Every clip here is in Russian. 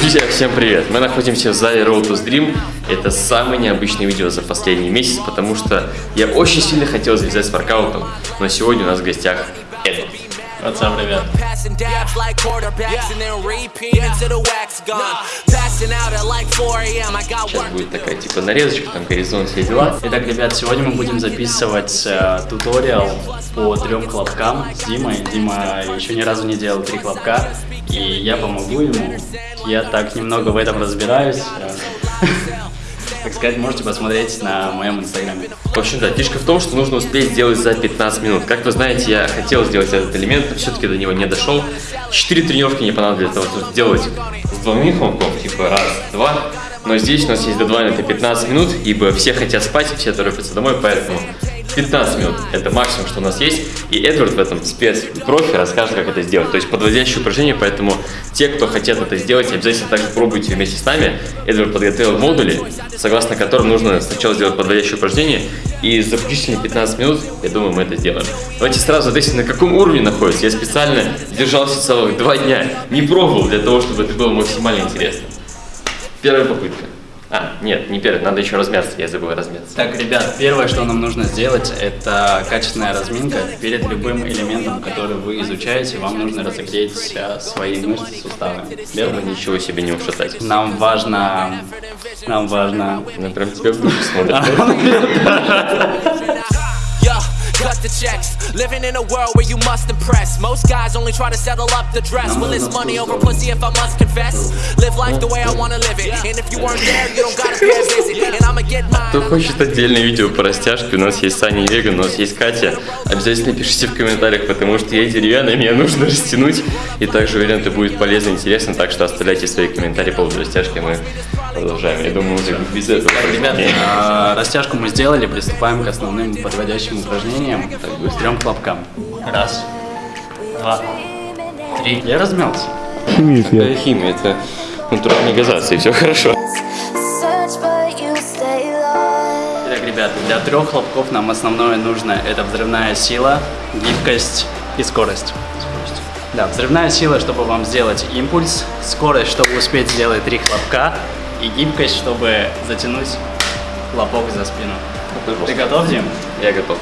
Друзья, всем привет! Мы находимся в зале Road to Dream. Это самое необычное видео за последний месяц, потому что я очень сильно хотел завязать с воркаутом, но сегодня у нас в гостях Эдвард. What's up, ребят? Passing dabs like quarterbacks and then repeat until the wax gone. Passing out at like 4 a.m. I got Сейчас будет такая типа нарезочка, там горизонт, все дела. Итак, ребят, сегодня мы будем записывать э, туториал по трем хлопкам с Димой. Дима еще ни разу не делал три хлопка, и я помогу ему. Я так немного в этом разбираюсь. Так сказать, можете посмотреть на моем инстаграме. В общем, да, фишка в том, что нужно успеть сделать за 15 минут. Как вы знаете, я хотел сделать этот элемент, но все-таки до него не дошел. Четыре тренировки не понадобилось для того, чтобы сделать с двойных хлопков, типа раз, два. Но здесь у нас есть дедлайн, это 15 минут, ибо все хотят спать, все торопятся домой, поэтому 15 минут – это максимум, что у нас есть. И Эдвард в этом спецпрофи расскажет, как это сделать. То есть подводящее упражнение, поэтому те, кто хотят это сделать, обязательно также пробуйте вместе с нами. Эдвард подготовил модули, согласно которым нужно сначала сделать подводящее упражнение, и за заключительные 15 минут, я думаю, мы это сделаем. Давайте сразу ответим, на каком уровне находится. Я специально держался целых два дня, не пробовал для того, чтобы это было максимально интересно. Первая попытка. А, нет, не первая, надо еще размяться, я забыл размяться. Так, ребят, первое, что нам нужно сделать, это качественная разминка. Перед любым элементом, который вы изучаете, вам нужно разогреть э, свои мышцы, суставы. Чтобы ничего себе не ушатать. Нам важно... Нам важно... Она прям тебя в душу смотрит. Cut the checks. Living in a world where you must impress. Most guys only try to settle up the dress. Well, it's money over pussy if I must confess. Live life the way I wanna live it. And if you weren't there, you don't gotta a visit. And I'ma get mine. Кто хочет отдельное видео по растяжке, у нас есть Саня и Веган, у нас есть Катя. Обязательно пишите в комментариях, потому что я деревянный, мне нужно растянуть. И также уверен, это будет полезно и интересно, так что оставляйте свои комментарии по поводу растяжки, мы продолжаем. Я думаю, уже без этого. Так, ребят, э, растяжку мы сделали, приступаем к основным подводящим упражнениям. К трем хлопкам. Раз, два, три. Я размялся. Это химия, это натуральная газация, и все хорошо. Итак, ребят, для трех хлопков нам основное нужно это взрывная сила, гибкость и скорость. Скорость. Да, взрывная сила, чтобы вам сделать импульс, скорость, чтобы успеть сделать три хлопка, и гибкость, чтобы затянуть хлопок за спину. Ты готов, Дим? Я готов.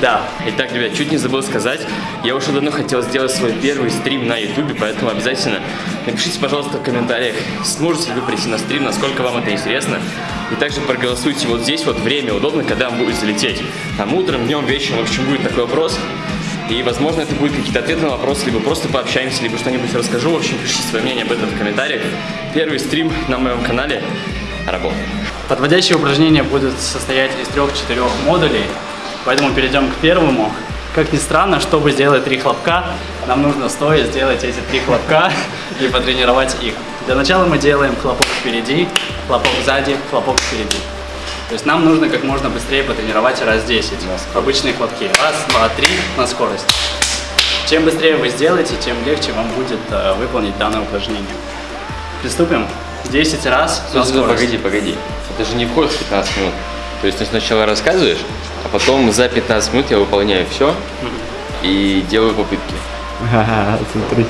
Да. Итак, ребят, чуть не забыл сказать, я уже давно хотел сделать свой первый стрим на ютубе, поэтому обязательно напишите, пожалуйста, в комментариях, сможете ли вы прийти на стрим, насколько вам это интересно. И также проголосуйте вот здесь вот время удобно, когда вам будет залететь. Там утром, днем, вечером, в общем, будет такой вопрос. И, возможно, это будет какие-то ответы на вопросы, либо просто пообщаемся, либо что-нибудь расскажу. В общем, пишите свое мнение об этом в комментариях. Первый стрим на моем канале работает. Подводящие упражнения будут состоять из трех-четырех модулей, поэтому перейдем к первому. Как ни странно, чтобы сделать три хлопка, нам нужно стоя сделать эти три хлопка и потренировать их. Для начала мы делаем хлопок впереди, хлопок сзади, хлопок впереди. То есть нам нужно как можно быстрее потренировать раз 10. Обычные хлопки. Раз, два, три на скорость. Чем быстрее вы сделаете, тем легче вам будет э, выполнить данное упражнение. Приступим. 10 раз на Подожди, скорость. погоди, погоди. Это же не вход в 15 минут. То есть ты сначала рассказываешь, а потом за 15 минут я выполняю все и делаю попытки. Смотри.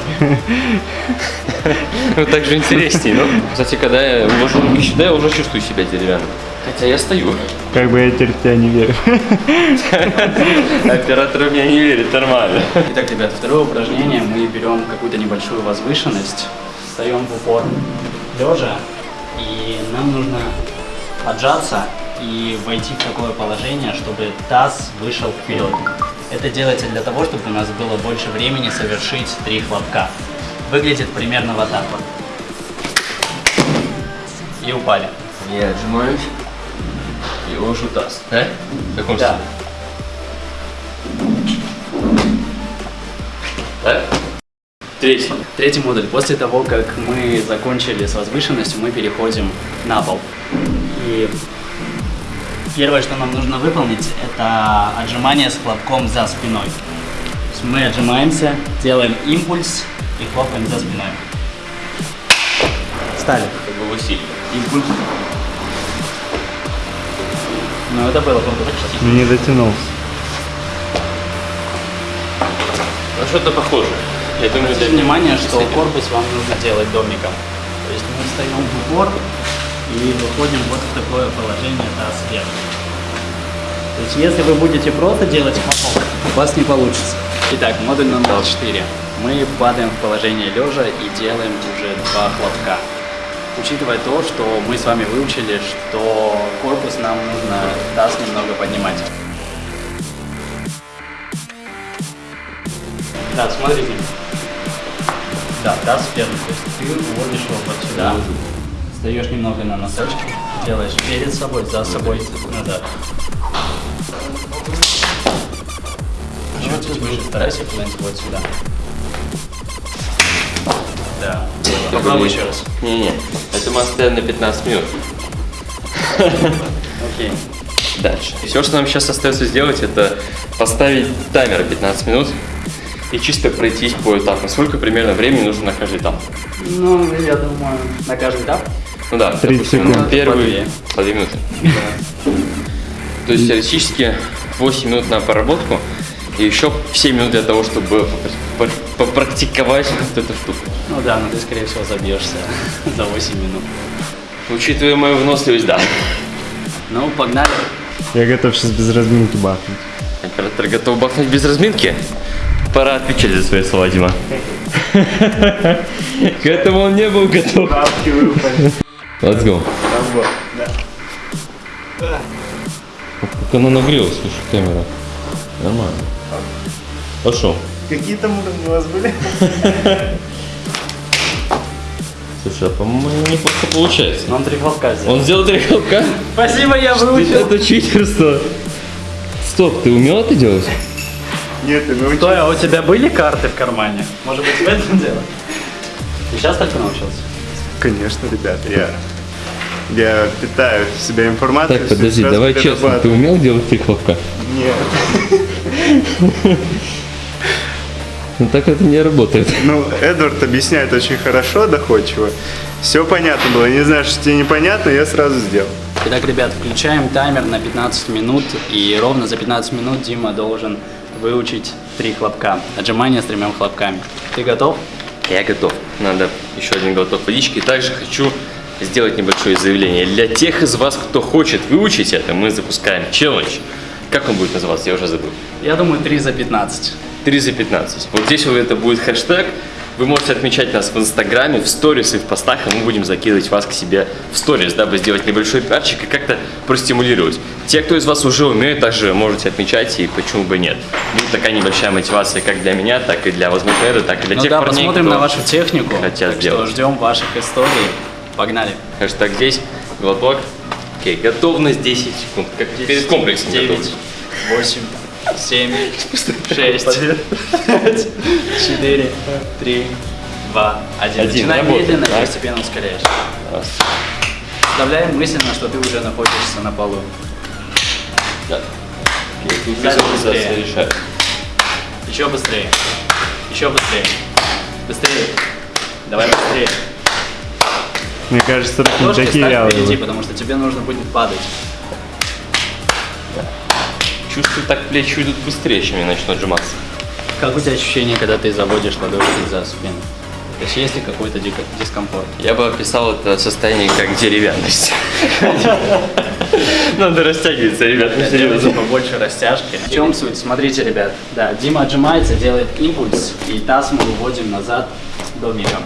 Ну так же интереснее. Ну, кстати, когда я уложу руки сюда, я уже чувствую себя деревянным. Хотя я стою. Как бы я теперь в тебя не верю. Оператор в меня не верит, нормально. Итак, ребят, второе упражнение. Мы берем какую-то небольшую возвышенность, встаем в упор лежа, и нам нужно отжаться и войти в такое положение, чтобы таз вышел вперед. Это делается для того, чтобы у нас было больше времени совершить три хлопка. Выглядит примерно вот так вот. И упали. Я отжимаюсь и ложу таз. Да? В каком Да. стиле? Да? Третий. Третий модуль. После того, как мы закончили с возвышенностью, мы переходим на пол. И первое, что нам нужно выполнить, это отжимание с хлопком за спиной. Мы отжимаемся, делаем импульс и хлопаем за спиной. Встали. Как бы в усилии. Импульс. Ну, это было круто почти. Не дотянулся. Ну что-то похоже. Я думаю, Обратите это внимание, что корпус вам нужно делать домиком. То есть мы встаем в упор и выходим вот в такое положение таз вверх. То есть если вы будете просто делать хлопок, у вас не получится. Итак, модуль номер 4. Мы падаем в положение лежа и делаем уже два хлопка. Учитывая то, что мы с вами выучили, что корпус нам нужно таз немного поднимать. Да, смотрите. Да, таз вверх. То есть ты уводишь его вот сюда. Встаешь немного на носочки, делаешь перед собой, за собой, назад. Чуть выше, старайся куда-нибудь вот сюда. Да. Попробуй еще раз. Не-не, это мы оставим на 15 минут. Окей. Дальше. Все, что нам сейчас остается сделать, это поставить таймер 15 минут и чисто пройтись по этапам. Сколько примерно времени нужно на каждый этап? Ну, я думаю, на каждый этап. Ну да, 30 допустим, секунд. первый По две. по 2 минуты. То есть теоретически 8 минут на проработку и еще 7 минут для того, чтобы попр- попрактиковать вот эту штуку. Ну да, но ты, скорее всего, забьешься за 8 минут. Учитывая мою выносливость, да. Ну, погнали. Я готов сейчас без разминки бахнуть. Оператор готов бахнуть без разминки? Пора отвечать за свои слова, Дима. К этому он не был готов. Let's go. Как она нагрелась, слушай, камера. Нормально. Пошел. Какие там уровни у вас были? Слушай, а по-моему неплохо получается. Он три хлопка сделал. Он сделал три хлопка? Спасибо, я выучил. Это читерство. Стоп, ты умел это делать? Нет, ты научился. Стой, а у тебя были карты в кармане? Может быть, в этом дело? Ты сейчас только научился? Конечно, ребята, я... Я питаю в себя информацию. Так, подожди, давай честно, ты умел делать три хлопка? Нет. Ну так это не работает. Ну, Эдвард объясняет очень хорошо, доходчиво. Все понятно было. Не знаю, что тебе непонятно, я сразу сделал. Итак, ребят, включаем таймер на 15 минут, и ровно за 15 минут Дима должен выучить три хлопка. Отжимания с тремя хлопками. Ты готов? Я готов. Надо еще один глоток водички. И также хочу сделать небольшое заявление. Для тех из вас, кто хочет выучить это, мы запускаем челлендж. Как он будет называться? Я уже забыл. Я думаю, 3 за 15. 3 за 15. Вот здесь вот это будет хэштег. Вы можете отмечать нас в Инстаграме, в сторис и в постах, и мы будем закидывать вас к себе в сторис, дабы сделать небольшой пиарчик и как-то простимулировать. Те, кто из вас уже умеет, также можете отмечать, и почему бы нет. Будет такая небольшая мотивация как для меня, так и для, возможно, Эда, так и для Ну тех да, парней, посмотрим на вашу технику. хотят так сделать. что ждем ваших историй. Погнали. Хэштег здесь, глоток. Окей, готовность 10 секунд. Как перед комплексом 9, готовность. 8, 7, 6, 5, 4, 3, 2, 1. Один, Начинай медленно и постепенно ускоряешь. Представляем мысленно, что ты уже находишься на полу. Да. Тут быстрее. Еще быстрее. Еще быстрее. Быстрее. Давай быстрее. Мне кажется, руки Ложки такие впереди, потому что тебе нужно будет падать. Чувствую, так плечи идут быстрее, чем я начну отжиматься. Как у тебя ощущение, когда ты заводишь ладошки за спину? То есть есть ли какой-то дискомфорт? Я бы описал это состояние как деревянность. Надо растягиваться, ребят, серьезно. побольше растяжки. В чем суть? Смотрите, ребят. Да, Дима отжимается, делает импульс, и таз мы выводим назад домиком.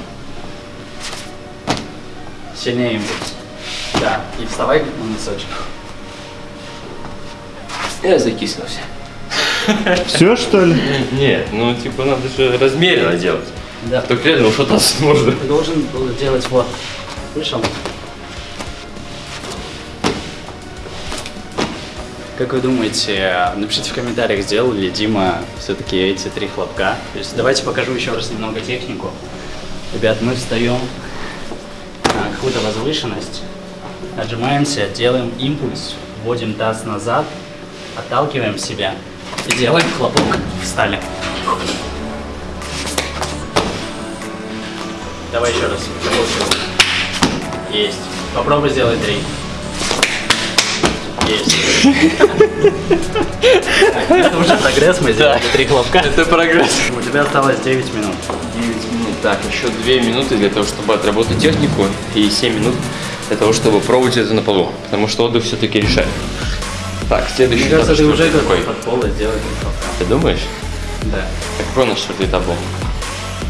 Сильнее импульс. Да, и вставай на носочек. Я закислился. Все, что ли? Нет, ну типа надо же размеренно делать. Да. Только реально ушататься можно. Ты должен был делать вот. Слышал? Как вы думаете, напишите в комментариях, сделал ли Дима все-таки эти три хлопка. То есть давайте покажу еще раз немного технику. Ребят, мы встаем на какую-то возвышенность, отжимаемся, делаем импульс, вводим таз назад, отталкиваем себя и делаем хлопок. Встали. Давай еще раз. Есть. Попробуй сделать три. Есть. Это уже прогресс, мы сделали три хлопка. Это прогресс. У тебя осталось 9 минут. 9 минут. Так, еще 2 минуты для того, чтобы отработать технику, и 7 минут для того, чтобы пробовать это на полу. Потому что отдых все-таки решает. Так, следующий Мне кажется, ты уже какой? от пола сделать. Ты думаешь? Да. А какой у нас четвертый этап был?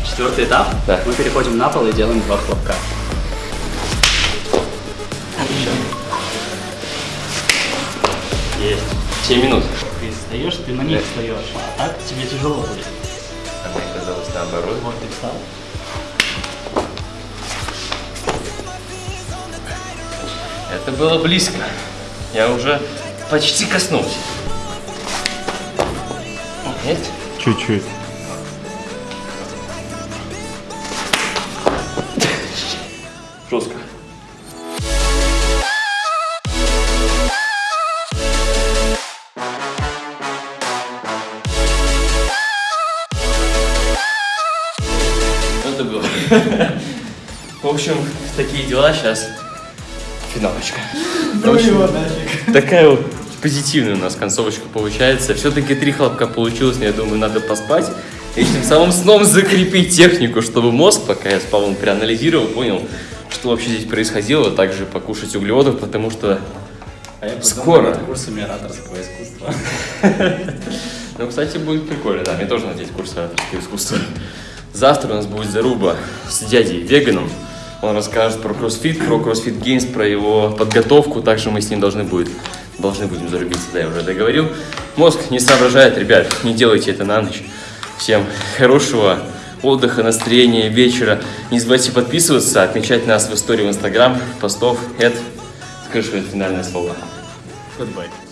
Четвертый этап. Да. Мы переходим на пол и делаем два хлопка. Есть. 7 минут. Ты встаешь, ты на них встаешь. А так тебе тяжело будет. А мне казалось наоборот. Вот ты встал. Это было близко. Я уже почти коснулся. Нет? Чуть-чуть. Жестко. Это было. В общем, такие дела сейчас. Финалочка. В общем, Такая вот позитивная у нас концовочка получается. Все-таки три хлопка получилось, но я думаю, надо поспать. И тем самым сном закрепить технику, чтобы мозг, пока я спал, он проанализировал, понял, что вообще здесь происходило. Также покушать углеводов, потому что А я Скоро. курсами ораторского искусства. Ну, кстати, будет прикольно, да. Мне тоже надеть курс ораторского искусства. Завтра у нас будет заруба с дядей веганом. Он расскажет про кроссфит, про кроссфит геймс, про его подготовку. Также мы с ним должны, будет, должны будем зарубиться, да, я уже договорил. Мозг не соображает, ребят, не делайте это на ночь. Всем хорошего отдыха, настроения, вечера. Не забывайте подписываться, отмечать нас в истории в Инстаграм, постов. Эд, скажи свое финальное слово. Goodbye.